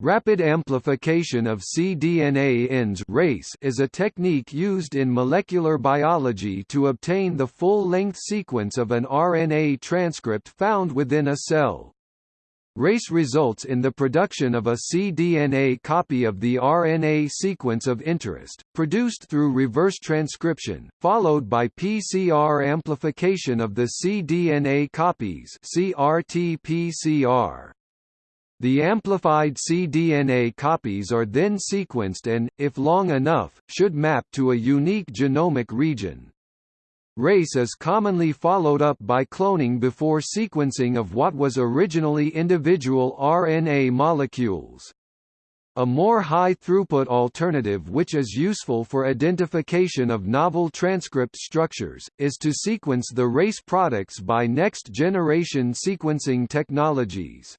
Rapid amplification of cDNA ends RACE is a technique used in molecular biology to obtain the full-length sequence of an RNA transcript found within a cell. RACE results in the production of a cDNA copy of the RNA sequence of interest, produced through reverse transcription, followed by PCR amplification of the cDNA copies CRT-PCR. The amplified cDNA copies are then sequenced and, if long enough, should map to a unique genomic region. RACE is commonly followed up by cloning before sequencing of what was originally individual RNA molecules. A more high-throughput alternative which is useful for identification of novel transcript structures, is to sequence the RACE products by next-generation sequencing technologies.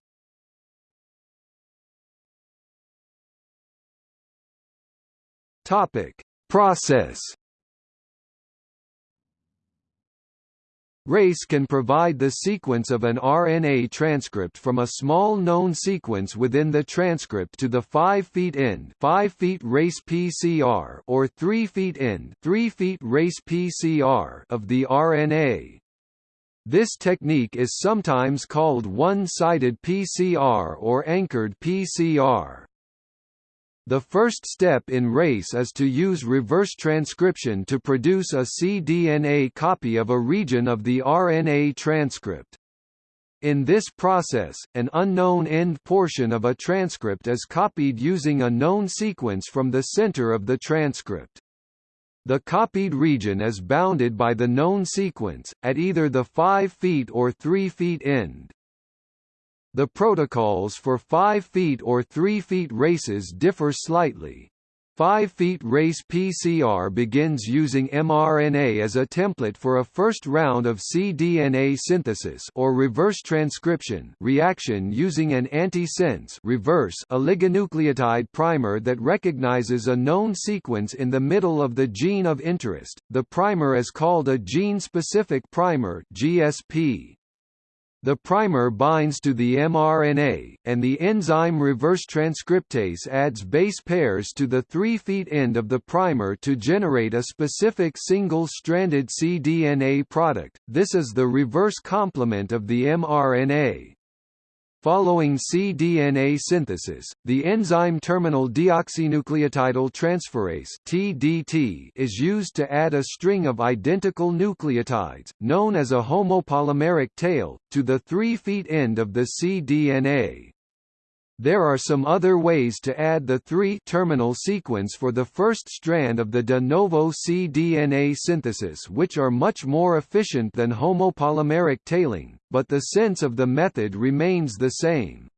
Topic: Process. RACE can provide the sequence of an RNA transcript from a small known sequence within the transcript to the 5' feet end 5' feet RACE PCR or 3' feet end 3' feet RACE PCR of the RNA. This technique is sometimes called one-sided PCR or anchored PCR. The first step in RACE is to use reverse transcription to produce a cDNA copy of a region of the RNA transcript. In this process, an unknown end portion of a transcript is copied using a known sequence from the center of the transcript. The copied region is bounded by the known sequence, at either the 5' feet or 3' feet end. The protocols for 5 feet or 3 feet races differ slightly. 5 feet race PCR begins using mRNA as a template for a first round of cDNA synthesis or reverse transcription reaction using an antisense reverse oligonucleotide primer that recognizes a known sequence in the middle of the gene of interest. The primer is called a gene-specific primer (GSP). The primer binds to the mRNA, and the enzyme reverse transcriptase adds base pairs to the 3' end of the primer to generate a specific single-stranded cDNA product, this is the reverse complement of the mRNA. Following cDNA synthesis, the enzyme terminal deoxynucleotidyl transferase (TDT) is used to add a string of identical nucleotides, known as a homopolymeric tail, to the 3' end of the cDNA. There are some other ways to add the 3-terminal sequence for the first strand of the de novo cDNA synthesis which are much more efficient than homopolymeric tailing, but the sense of the method remains the same.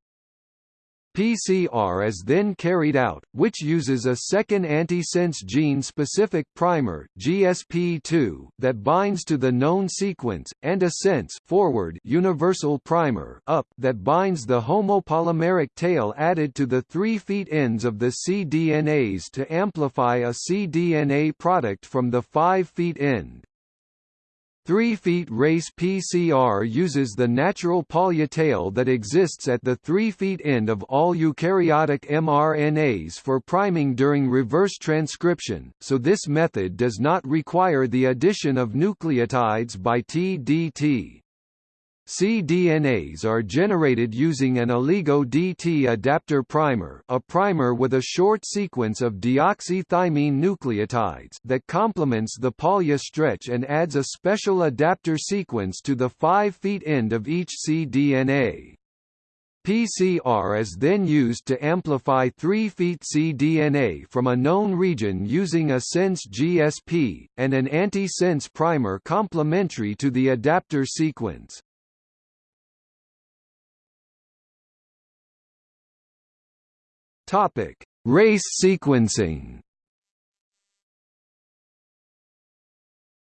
PCR is then carried out, which uses a second antisense gene-specific primer GSP2 that binds to the known sequence, and a sense forward universal primer up that binds the homopolymeric tail added to the 3' feet ends of the cDNAs to amplify a cDNA product from the 5' feet end. 3' race PCR uses the natural polytail that exists at the three-feet end of all eukaryotic mRNAs for priming during reverse transcription, so this method does not require the addition of nucleotides by TDT cDNAs are generated using an oligo-DT adapter primer a primer with a short sequence of deoxythymine nucleotides that complements the polya stretch and adds a special adapter sequence to the 5' end of each cDNA. PCR is then used to amplify 3' feet cDNA from a known region using a sense GSP, and an anti-sense primer complementary to the adapter sequence. Topic: Race sequencing.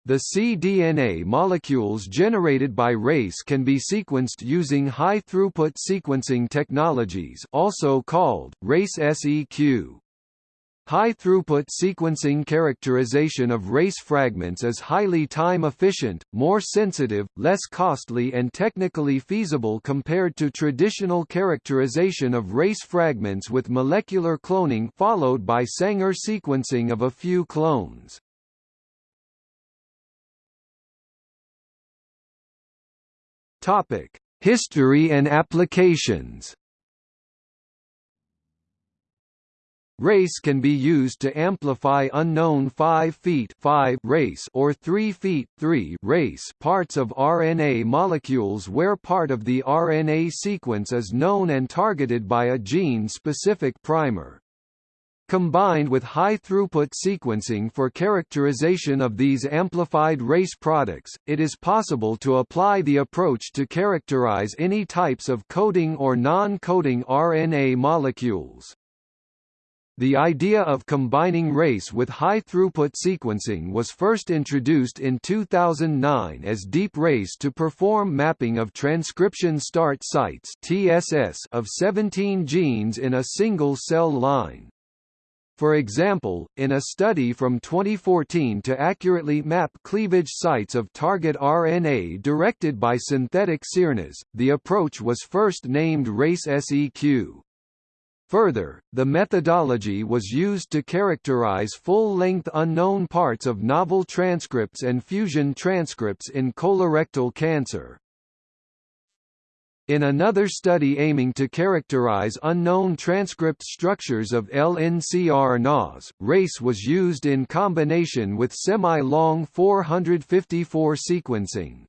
The cDNA molecules generated by RACE can be sequenced using high-throughput sequencing technologies also called RACE-seq. High-throughput sequencing characterization of race fragments is highly time-efficient, more sensitive, less costly and technically feasible compared to traditional characterization of race fragments with molecular cloning followed by Sanger sequencing of a few clones. History and applications Race can be used to amplify unknown 5 feet 5 race or 3 feet 3 race parts of RNA molecules where part of the RNA sequence is known and targeted by a gene-specific primer. Combined with high-throughput sequencing for characterization of these amplified race products, it is possible to apply the approach to characterize any types of coding or non-coding RNA molecules. The idea of combining race with high-throughput sequencing was first introduced in 2009 as Deep Race to perform mapping of transcription start sites (TSS) of 17 genes in a single cell line. For example, in a study from 2014 to accurately map cleavage sites of target RNA directed by synthetic siRNAs, the approach was first named RACE-SEQ. Further, the methodology was used to characterize full-length unknown parts of novel transcripts and fusion transcripts in colorectal cancer. In another study aiming to characterize unknown transcript structures of lncRNAs, RACE was used in combination with semi-long 454 sequencing.